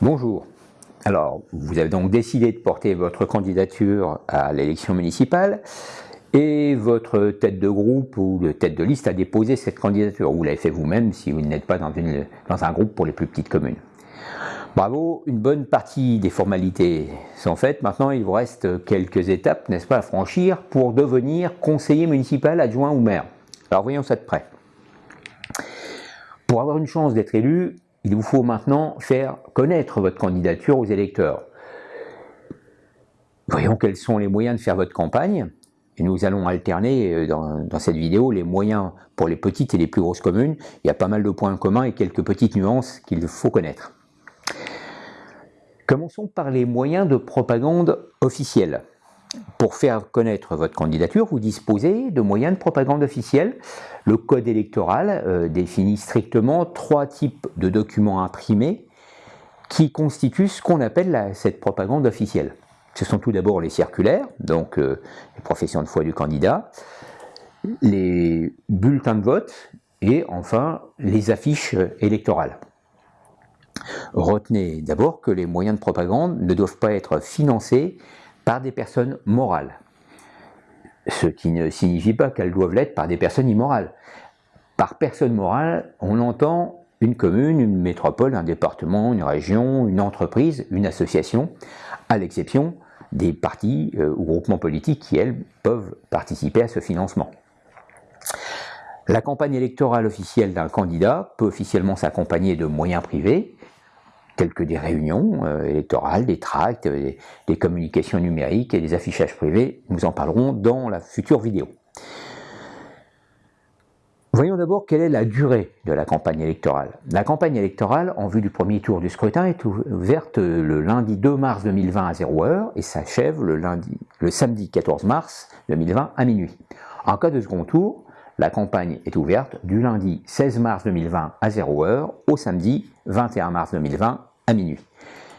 Bonjour. Alors, vous avez donc décidé de porter votre candidature à l'élection municipale et votre tête de groupe ou de tête de liste a déposé cette candidature. Vous l'avez fait vous-même si vous n'êtes pas dans, dans un groupe pour les plus petites communes. Bravo, une bonne partie des formalités sont faites. Maintenant, il vous reste quelques étapes, n'est-ce pas, à franchir pour devenir conseiller municipal, adjoint ou maire. Alors, voyons ça de près. Pour avoir une chance d'être élu, il vous faut maintenant faire connaître votre candidature aux électeurs. Voyons quels sont les moyens de faire votre campagne. Et nous allons alterner euh, dans, dans, cette vidéo les moyens pour les petites et les plus grosses communes. Il y a pas mal de points communs et quelques petites nuances qu'il faut connaître. Commençons par les moyens de propagande officiels. Pour faire connaître votre candidature, vous disposez de moyens de propagande officiels. Le code électoral euh, définit strictement trois types de documents imprimés qui constituent ce qu'on appelle cette propagande officielle. Ce sont tout d'abord les circulaires, donc euh, les professions de foi du candidat, les bulletins de vote et enfin les affiches électorales. Retenez d'abord que les moyens de propagande ne doivent pas être financés par des personnes morales. Ce qui ne signifie pas qu'elles doivent l'être par des personnes immorales. Par personne morale, on entend une commune, une métropole, un département, une région, une entreprise, une association, à l'exception des partis euh, ou groupements politiques qui, elles, peuvent participer à ce financement. La campagne électorale officielle d'un candidat peut officiellement s'accompagner de moyens privés, telles que des réunions euh, électorales, des tracts, euh, des, communications numériques et des affichages privés. Nous en parlerons dans la future vidéo. Voyons d'abord quelle est la durée de la campagne électorale. La campagne électorale en vue du premier tour du scrutin est ouverte le lundi 2 mars 2020 à 0h et s'achève le, le samedi 14 mars 2020 à minuit. En cas de second tour, la campagne est ouverte du lundi 16 mars 2020 à 0h au samedi 21 mars 2020 à minuit.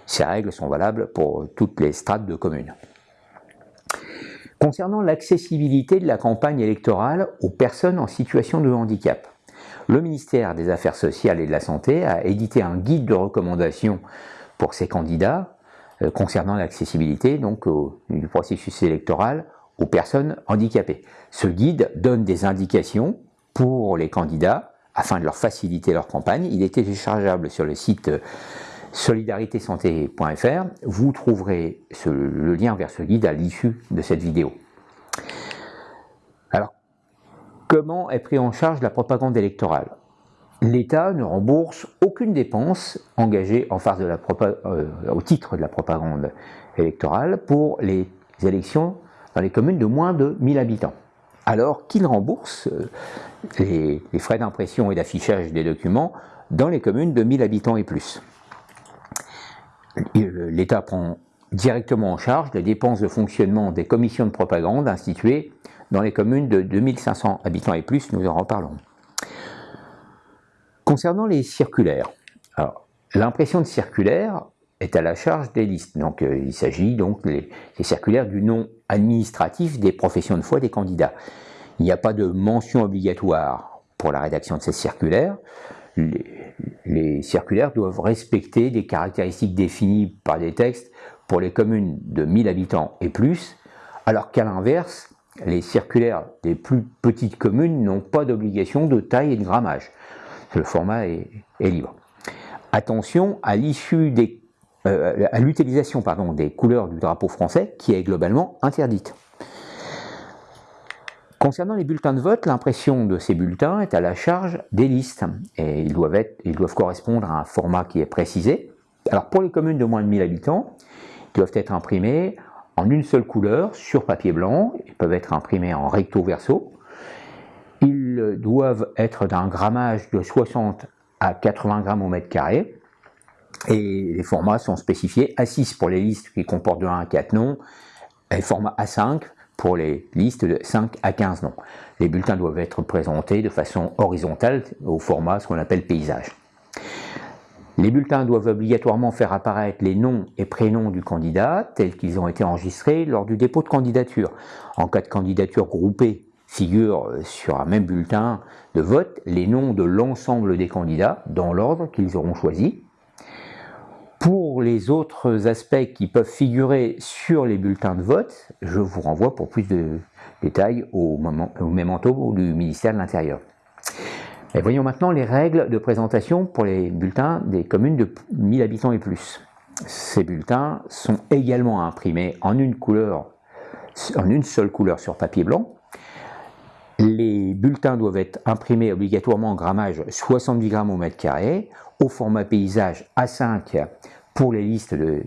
Ces règles sont valables pour toutes les strates de communes. Concernant l'accessibilité de la campagne électorale aux personnes en situation de handicap, le ministère des Affaires sociales et de la Santé a édité un guide de recommandation pour ses candidats euh, concernant l'accessibilité donc du processus électoral aux personnes handicapées. Ce guide donne des indications pour les candidats afin de leur faciliter leur campagne. Il est téléchargeable sur le site solidaritésanté.fr. Vous trouverez le lien vers ce guide à l'issue de cette vidéo. Alors, comment est pris en charge la propagande électorale? L'État ne rembourse aucune dépense engagée euh, au titre de la propagande électorale pour les élections dans les communes de moins de 1000 habitants. Alors qu'il rembourse euh, les frais d'impression et d'affichage des documents dans les communes de 1000 habitants et plus? L'État prend directement en charge les dépenses de fonctionnement des commissions de propagande instituées dans les communes de 2500 habitants et plus, nous en reparlons. Concernant les circulaires, l'impression de circulaires est à la charge des listes. Donc, euh, il s'agit donc des, circulaires du nom administratif des professions de foi des candidats. Il n'y a pas de mention obligatoire pour la rédaction de ces circulaires circulaires doivent respecter des caractéristiques définies par des textes pour les communes de 1000 habitants et plus, alors qu'à l'inverse, les circulaires des plus petites communes n'ont pas d'obligation de taille et de grammage. Le format est, libre. Attention à euh, à l'utilisation des couleurs du drapeau français qui est globalement interdite. Concernant les bulletins de vote, l'impression de ces bulletins est à la charge des listes et ils doivent, être, ils doivent correspondre à un format qui est précisé. Alors pour les communes de moins de 1000 habitants, ils doivent être imprimés en une seule couleur sur papier blanc, ils peuvent être imprimés en recto verso. Ils doivent être d'un grammage de 60 à 80 grammes au mètre carré et les formats sont spécifiés A6 pour les listes qui comportent de 1 à 4 noms et format A5 pour les listes de 5 à 15 noms. Les bulletins doivent être présentés de façon horizontale au format ce qu'on appelle paysage. Les bulletins doivent obligatoirement faire apparaître les noms et prénoms du candidat tels qu'ils ont été enregistrés lors du dépôt de candidature. En cas de candidature groupée, figurent sur un même bulletin de vote les noms de l'ensemble des candidats dans l'ordre qu'ils auront choisi. Les autres aspects qui peuvent figurer sur les bulletins de vote, je vous renvoie pour plus de détails au, moment, au mémento du ministère de l'Intérieur. Et voyons maintenant les règles de présentation pour les bulletins des communes de 1000 habitants et plus. Ces bulletins sont également imprimés en une couleur, en une seule couleur sur papier blanc. Les bulletins doivent être imprimés obligatoirement en grammage 70 grammes au mètre carré, au format paysage A5 pour les listes de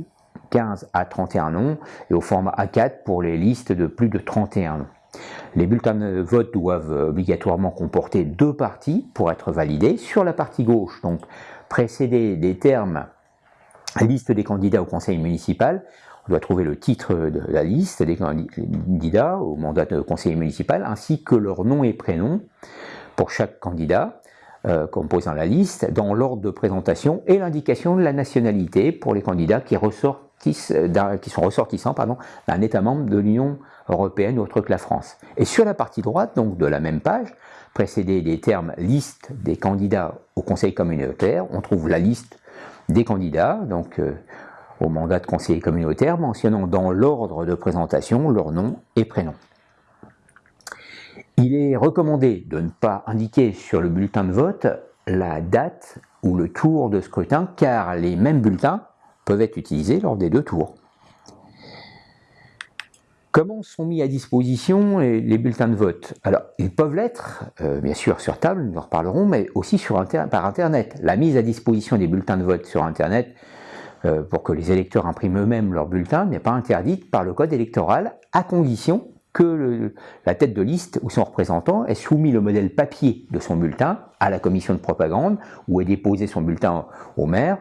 15 à 31 noms et au format A4 pour les listes de plus de 31 noms. Les bulletins de vote doivent obligatoirement comporter deux parties pour être validés. Sur la partie gauche, donc précéder des termes liste des candidats au conseil municipal, on doit trouver le titre de la liste des candidats au mandat de conseiller municipal, ainsi que leur nom et prénom pour chaque candidat euh, composant la liste, dans l'ordre de présentation, et l'indication de la nationalité pour les candidats qui, qui sont ressortissants d'un État membre de l'Union européenne autre que la France. Et sur la partie droite, donc de la même page, précédé des termes liste des candidats au conseil communautaire, on trouve la liste des candidats, donc euh, au mandat de conseiller communautaire, mentionnant dans l'ordre de présentation leur nom et prénom. Il est recommandé de ne pas indiquer sur le bulletin de vote la date ou le tour de scrutin, car les mêmes bulletins peuvent être utilisés lors des deux tours. Comment sont mis à disposition les, bulletins de vote? Alors, ils peuvent l'être, euh, bien sûr, sur table, nous en reparlerons, mais aussi par Internet. La mise à disposition des bulletins de vote sur Internet euh, pour que les électeurs impriment eux-mêmes leurs bulletins n'est pas interdite par le code électoral, à condition que la tête de liste ou son représentant ait soumis le modèle papier de son bulletin à la commission de propagande, ou ait déposé son bulletin au maire,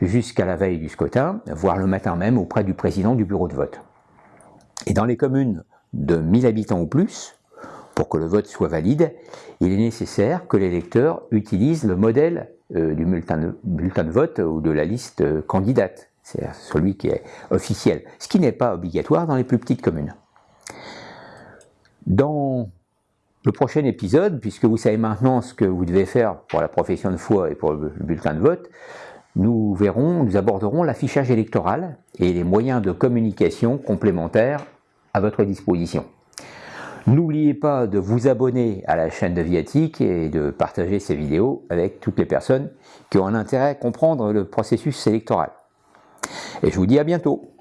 jusqu'à la veille du scrutin, voire le matin même auprès du président du bureau de vote. Et dans les communes de 1000 habitants ou plus, pour que le vote soit valide, il est nécessaire que l'électeur utilise le modèle euh, du bulletin de, vote ou de la liste euh, candidate, c'est celui qui est officiel, ce qui n'est pas obligatoire dans les plus petites communes. Dans le prochain épisode, puisque vous savez maintenant ce que vous devez faire pour la profession de foi et pour le bulletin de vote, nous verrons, nous aborderons l'affichage électoral et les moyens de communication complémentaires à votre disposition. N'oubliez pas de vous abonner à la chaîne de Viatique et de partager ces vidéos avec toutes les personnes qui ont un intérêt à comprendre le processus électoral. Et je vous dis à bientôt